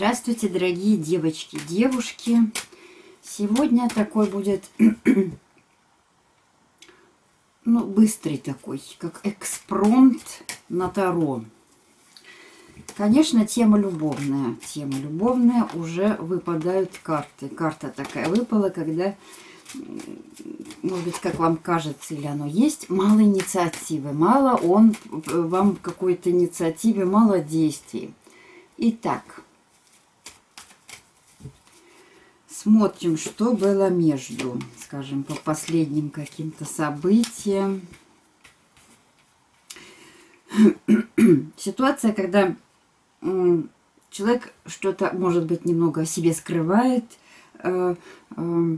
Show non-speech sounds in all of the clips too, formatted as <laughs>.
Здравствуйте, дорогие девочки, девушки. Сегодня такой будет, <clears throat> ну, быстрый такой, как экспромт на Таро. Конечно, тема любовная. Тема любовная, уже выпадают карты. Карта такая выпала, когда, может быть, как вам кажется, или оно есть, мало инициативы. Мало он, вам какой-то инициативы, мало действий. Итак, Смотрим, что было между, скажем, по последним каким-то событиям. <clears throat> Ситуация, когда человек что-то, может быть, немного о себе скрывает, э, э,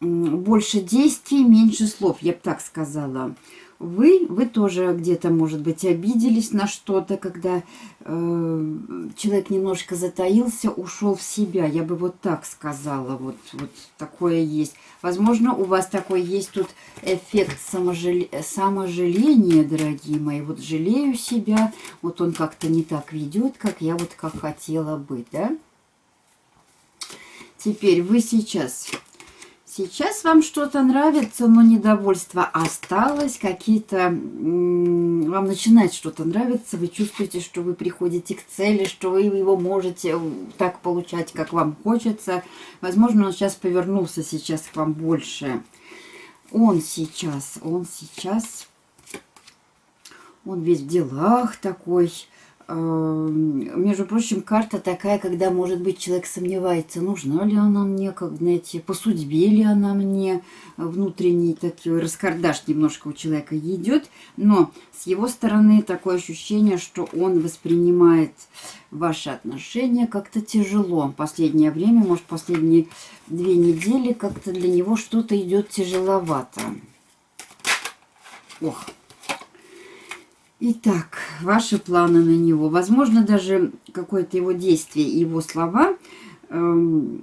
больше действий, меньше слов, я бы так сказала вы, вы тоже где-то, может быть, обиделись на что-то, когда э, человек немножко затаился, ушел в себя. Я бы вот так сказала, вот, вот такое есть. Возможно, у вас такой есть тут эффект саможал... саможаления, дорогие мои. Вот жалею себя, вот он как-то не так ведет, как я вот как хотела быть, да? Теперь вы сейчас Сейчас вам что-то нравится, но недовольство осталось, какие-то... Вам начинает что-то нравиться, вы чувствуете, что вы приходите к цели, что вы его можете так получать, как вам хочется. Возможно, он сейчас повернулся сейчас к вам больше. Он сейчас, он сейчас... Он весь в делах такой между прочим, карта такая, когда, может быть, человек сомневается, нужна ли она мне, как, знаете, по судьбе ли она мне, внутренний такой раскардаш немножко у человека идет, но с его стороны такое ощущение, что он воспринимает ваши отношения как-то тяжело. Последнее время, может, последние две недели как-то для него что-то идет тяжеловато. Ох, Итак, ваши планы на него. Возможно, даже какое-то его действие, его слова эм,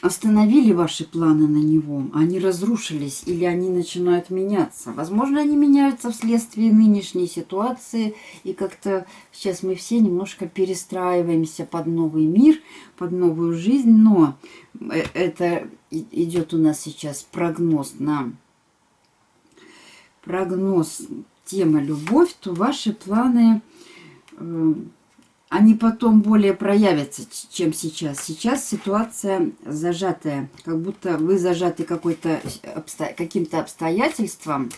остановили ваши планы на него. Они разрушились или они начинают меняться. Возможно, они меняются вследствие нынешней ситуации. И как-то сейчас мы все немножко перестраиваемся под новый мир, под новую жизнь. Но э, это идет у нас сейчас прогноз на прогноз тема любовь, то ваши планы, э, они потом более проявятся, чем сейчас. Сейчас ситуация зажатая, как будто вы зажаты какой-то обсто... каким-то обстоятельством,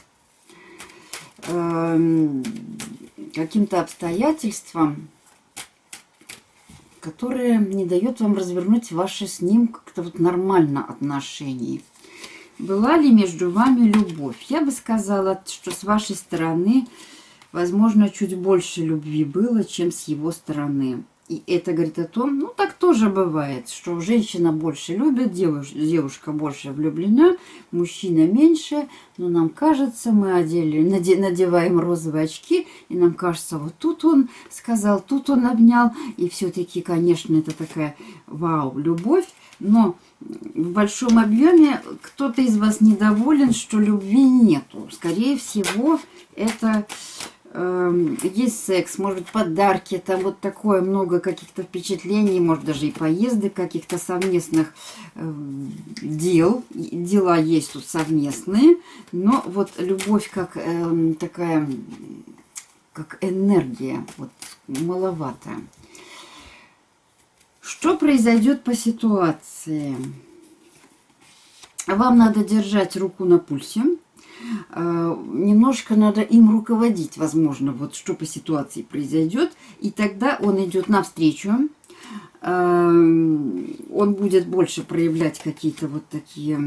э, каким-то обстоятельством, которое не дает вам развернуть ваши с ним как-то вот нормально отношения. Была ли между вами любовь? Я бы сказала, что с вашей стороны, возможно, чуть больше любви было, чем с его стороны. И это говорит о том, ну так тоже бывает, что женщина больше любит, девушка, девушка больше влюблена, мужчина меньше, но нам кажется, мы одели, надеваем розовые очки, и нам кажется, вот тут он сказал, тут он обнял, и все-таки, конечно, это такая вау, любовь, но в большом объеме кто-то из вас недоволен, что любви нету. Скорее всего, это э, есть секс, может быть, подарки, там вот такое много каких-то впечатлений, может, даже и поезды каких-то совместных э, дел. Дела есть тут совместные, но вот любовь как э, такая, как энергия, вот маловато. Что произойдет по ситуации? Вам надо держать руку на пульсе. Э, немножко надо им руководить, возможно, вот что по ситуации произойдет. И тогда он идет навстречу. Э, он будет больше проявлять какие-то вот такие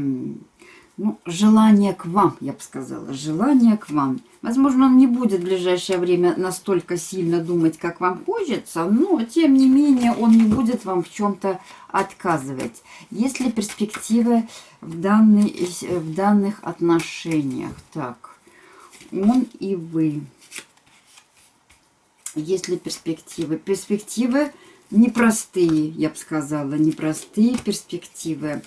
ну, желание к вам, я бы сказала, желание к вам. Возможно, он не будет в ближайшее время настолько сильно думать, как вам хочется, но, тем не менее, он не будет вам в чем-то отказывать. Есть ли перспективы в, данный, в данных отношениях? Так, он и вы. Есть ли перспективы? Перспективы непростые, я бы сказала, непростые перспективы.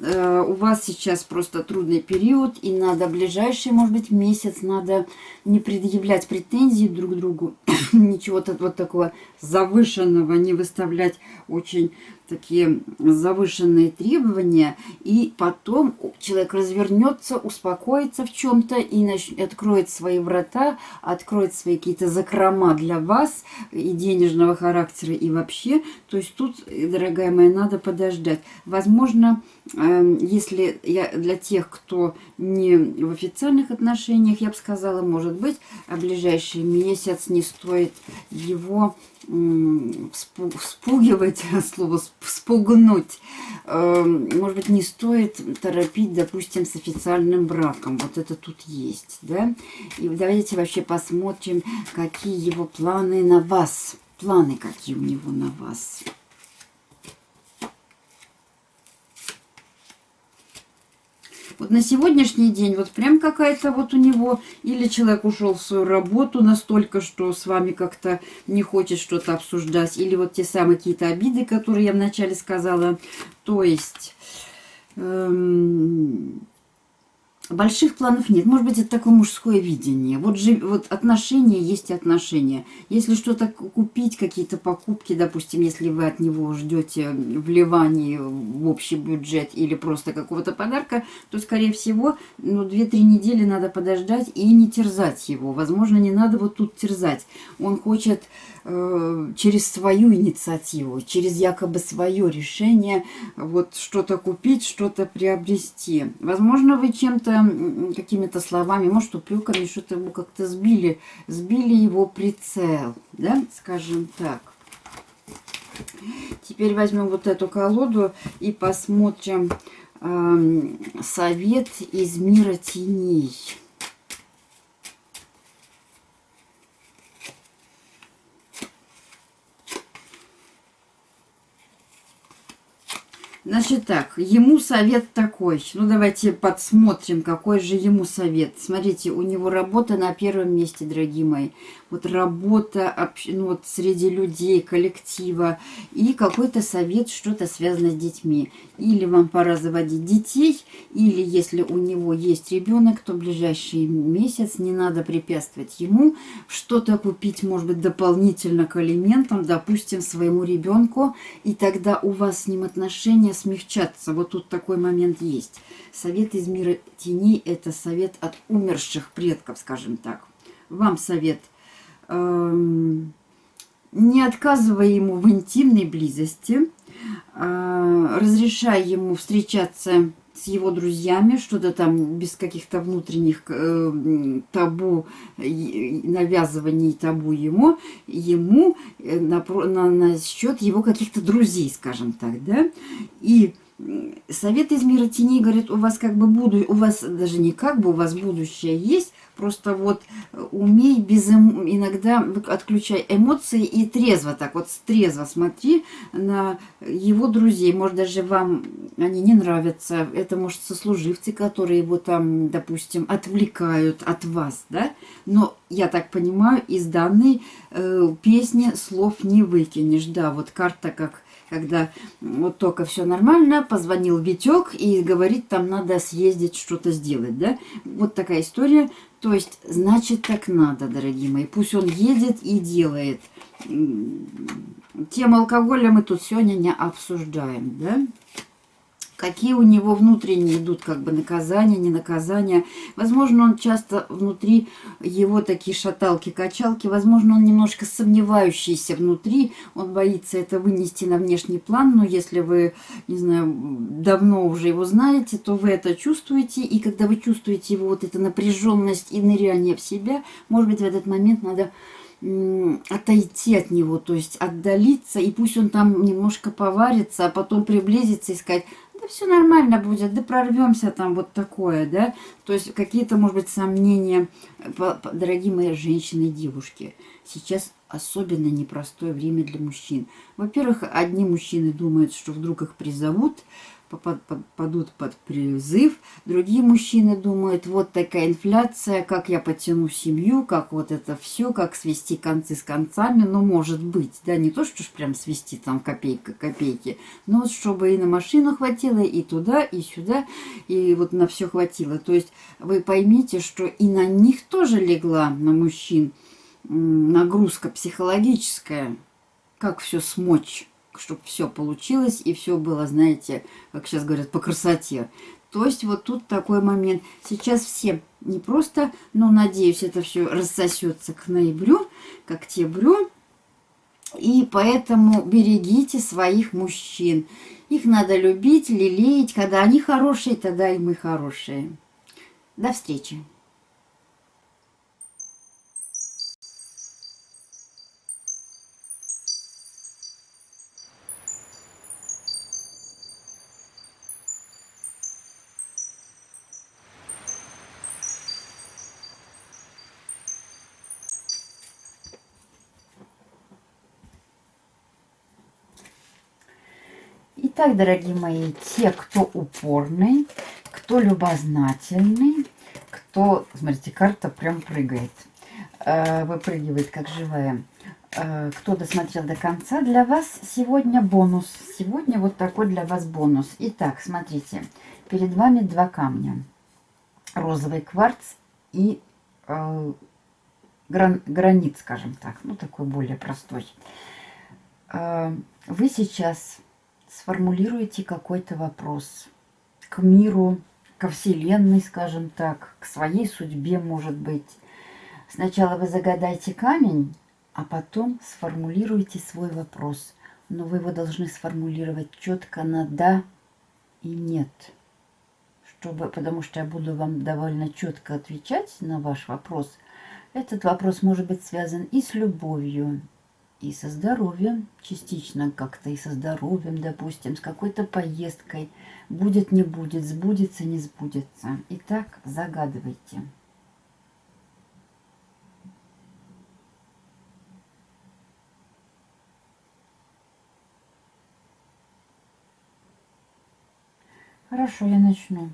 Э, у вас сейчас просто трудный период, и надо ближайший, может быть, месяц, надо не предъявлять претензии друг другу, <coughs> ничего-то вот такого завышенного не выставлять очень такие завышенные требования, и потом человек развернется, успокоится в чем-то и нач... откроет свои врата, откроет свои какие-то закрома для вас и денежного характера, и вообще. То есть тут, дорогая моя, надо подождать. Возможно, эм, если я для тех, кто не в официальных отношениях, я бы сказала, может быть, а ближайший месяц не стоит его спугивать, <laughs> слово спугнуть, эм, может быть, не стоит торопить, допустим, с официальным браком. Вот это тут есть, да? И давайте вообще посмотрим, какие его планы на вас. Планы какие у него на вас. Вот на сегодняшний день вот прям какая-то вот у него, или человек ушел в свою работу настолько, что с вами как-то не хочет что-то обсуждать, или вот те самые какие-то обиды, которые я вначале сказала. То есть... Эм, Больших планов нет. Может быть, это такое мужское видение. Вот, же, вот отношения есть отношения. Если что-то купить, какие-то покупки, допустим, если вы от него ждете вливания в общий бюджет или просто какого-то подарка, то, скорее всего, ну, 2-3 недели надо подождать и не терзать его. Возможно, не надо вот тут терзать. Он хочет через свою инициативу, через якобы свое решение вот что-то купить, что-то приобрести. Возможно, вы чем-то, какими-то словами, может, упреками, что-то его как-то сбили, сбили его прицел, да, скажем так. Теперь возьмем вот эту колоду и посмотрим э, совет из мира теней. Значит так, ему совет такой. Ну, давайте подсмотрим, какой же ему совет. Смотрите, у него работа на первом месте, дорогие мои вот работа ну, вот среди людей, коллектива, и какой-то совет, что-то связано с детьми. Или вам пора заводить детей, или если у него есть ребенок, то в ближайший месяц не надо препятствовать ему что-то купить, может быть, дополнительно к алиментам, допустим, своему ребенку, и тогда у вас с ним отношения смягчатся. Вот тут такой момент есть. Совет из мира теней – это совет от умерших предков, скажем так. Вам совет – Эм, не отказывая ему в интимной близости, э, разрешая ему встречаться с его друзьями, что-то там без каких-то внутренних э, табу, навязываний табу ему, ему э, на, на, на счет его каких-то друзей, скажем так, да, и Совет из мира теней говорит, у вас как бы буду, у вас даже не как бы, у вас будущее есть, Просто вот э, умей без эм... иногда отключай эмоции и трезво так вот трезво смотри на его друзей. Может даже вам они не нравятся. Это может сослуживцы, которые его там, допустим, отвлекают от вас, да. Но я так понимаю, из данной э, песни слов не выкинешь. Да, вот карта как когда вот только все нормально, позвонил Витек и говорит, там надо съездить, что-то сделать, да? Вот такая история. То есть, значит, так надо, дорогие мои. Пусть он едет и делает. Тем алкоголя мы тут сегодня не обсуждаем, да? Какие у него внутренние идут как бы наказания, не наказания. Возможно, он часто внутри его такие шаталки-качалки, возможно, он немножко сомневающийся внутри, он боится это вынести на внешний план, но если вы, не знаю, давно уже его знаете, то вы это чувствуете, и когда вы чувствуете его вот эту напряженность и ныряние в себя, может быть, в этот момент надо отойти от него, то есть отдалиться, и пусть он там немножко поварится, а потом приблизиться и сказать, да все нормально будет, да прорвемся там вот такое, да. То есть какие-то, может быть, сомнения, дорогие мои женщины и девушки. Сейчас особенно непростое время для мужчин. Во-первых, одни мужчины думают, что вдруг их призовут, попадут под призыв. Другие мужчины думают, вот такая инфляция, как я потяну семью, как вот это все, как свести концы с концами. Ну, может быть, да, не то, что ж прям свести там копейка копейки, но чтобы и на машину хватило, и туда, и сюда, и вот на все хватило. То есть вы поймите, что и на них тоже легла, на мужчин, нагрузка психологическая, как все смочь чтобы все получилось и все было, знаете, как сейчас говорят, по красоте. То есть вот тут такой момент. Сейчас все не просто, но надеюсь, это все рассосется к ноябрю, к октябрю. И поэтому берегите своих мужчин. Их надо любить, лелеять. Когда они хорошие, тогда и мы хорошие. До встречи. Итак, дорогие мои, те, кто упорный, кто любознательный, кто... Смотрите, карта прям прыгает. Э, выпрыгивает, как живая. Э, кто досмотрел до конца, для вас сегодня бонус. Сегодня вот такой для вас бонус. Итак, смотрите, перед вами два камня. Розовый кварц и э, гран, гранит, скажем так. Ну, такой более простой. Вы сейчас сформулируйте какой-то вопрос к миру, ко Вселенной, скажем так, к своей судьбе, может быть. Сначала вы загадайте камень, а потом сформулируйте свой вопрос. Но вы его должны сформулировать четко на «да» и «нет». Чтобы, потому что я буду вам довольно четко отвечать на ваш вопрос. Этот вопрос может быть связан и с любовью, и со здоровьем, частично как-то и со здоровьем, допустим, с какой-то поездкой. Будет, не будет, сбудется, не сбудется. Итак, загадывайте. Хорошо, я начну.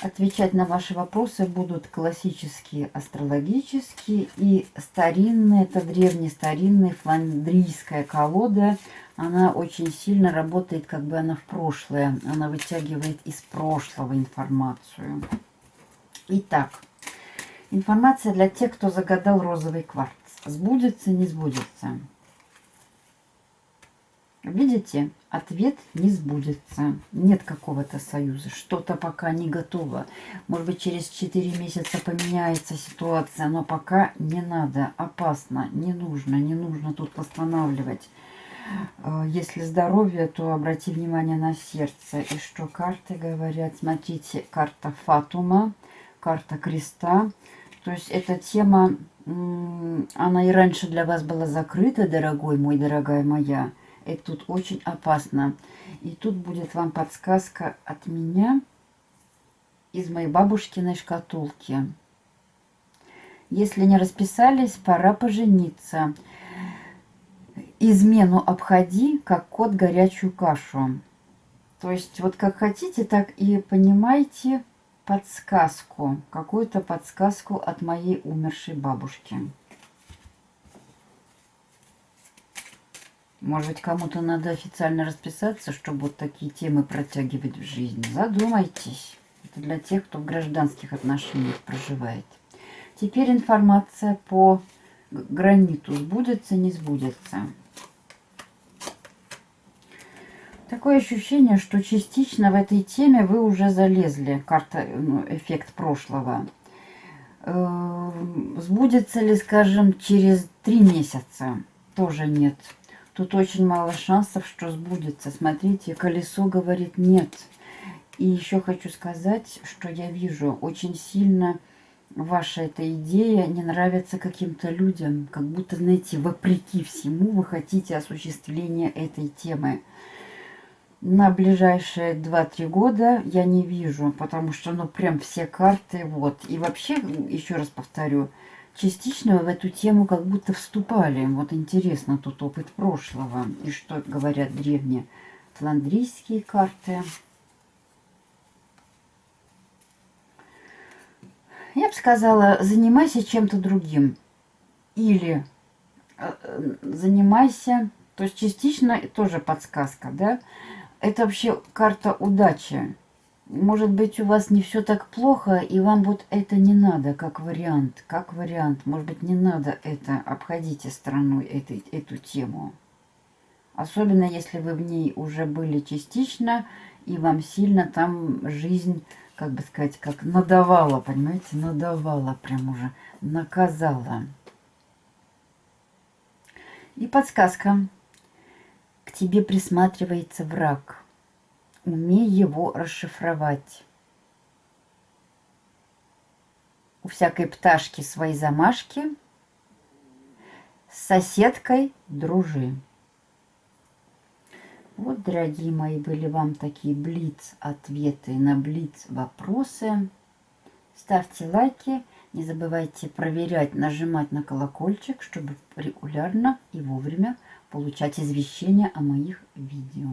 Отвечать на ваши вопросы будут классические, астрологические и старинные. Это древнестаринная фландрийская колода. Она очень сильно работает, как бы она в прошлое. Она вытягивает из прошлого информацию. Итак, информация для тех, кто загадал розовый кварц. Сбудется, не сбудется. Видите, ответ не сбудется. Нет какого-то союза. Что-то пока не готово. Может быть, через 4 месяца поменяется ситуация, но пока не надо. Опасно, не нужно, не нужно тут восстанавливать. Э, если здоровье, то обрати внимание на сердце. И что карты говорят? Смотрите, карта Фатума, карта Креста. То есть эта тема, она и раньше для вас была закрыта, дорогой мой, дорогая моя. Это тут очень опасно. И тут будет вам подсказка от меня из моей бабушкиной шкатулки. Если не расписались, пора пожениться. Измену обходи, как кот горячую кашу. То есть вот как хотите, так и понимаете подсказку, какую-то подсказку от моей умершей бабушки. Может быть, кому-то надо официально расписаться, чтобы вот такие темы протягивать в жизнь. Задумайтесь. Это для тех, кто в гражданских отношениях проживает. Теперь информация по граниту. Сбудется, не сбудется. Такое ощущение, что частично в этой теме вы уже залезли. Карта, ну, эффект прошлого. Э, сбудется ли, скажем, через три месяца? Тоже нет. Тут очень мало шансов, что сбудется. Смотрите, колесо говорит нет. И еще хочу сказать, что я вижу очень сильно ваша эта идея не нравится каким-то людям. Как будто, знаете, вопреки всему вы хотите осуществления этой темы. На ближайшие 2-3 года я не вижу, потому что, ну, прям все карты, вот. И вообще, еще раз повторю, частично в эту тему как будто вступали. Вот интересно тут опыт прошлого и что говорят древние фландрийские карты. Я бы сказала, занимайся чем-то другим. Или э, э, занимайся, то есть частично тоже подсказка, да? Это вообще карта удачи. Может быть, у вас не все так плохо, и вам вот это не надо, как вариант. Как вариант. Может быть, не надо это, обходите стороной этой, эту тему. Особенно, если вы в ней уже были частично, и вам сильно там жизнь как бы сказать, как надавала, понимаете, надавала прям уже, наказала. И подсказка. К тебе присматривается враг. Умей его расшифровать. У всякой пташки свои замашки. С соседкой дружи. Вот, дорогие мои, были вам такие блиц-ответы на блиц-вопросы. Ставьте лайки, не забывайте проверять, нажимать на колокольчик, чтобы регулярно и вовремя получать извещения о моих видео.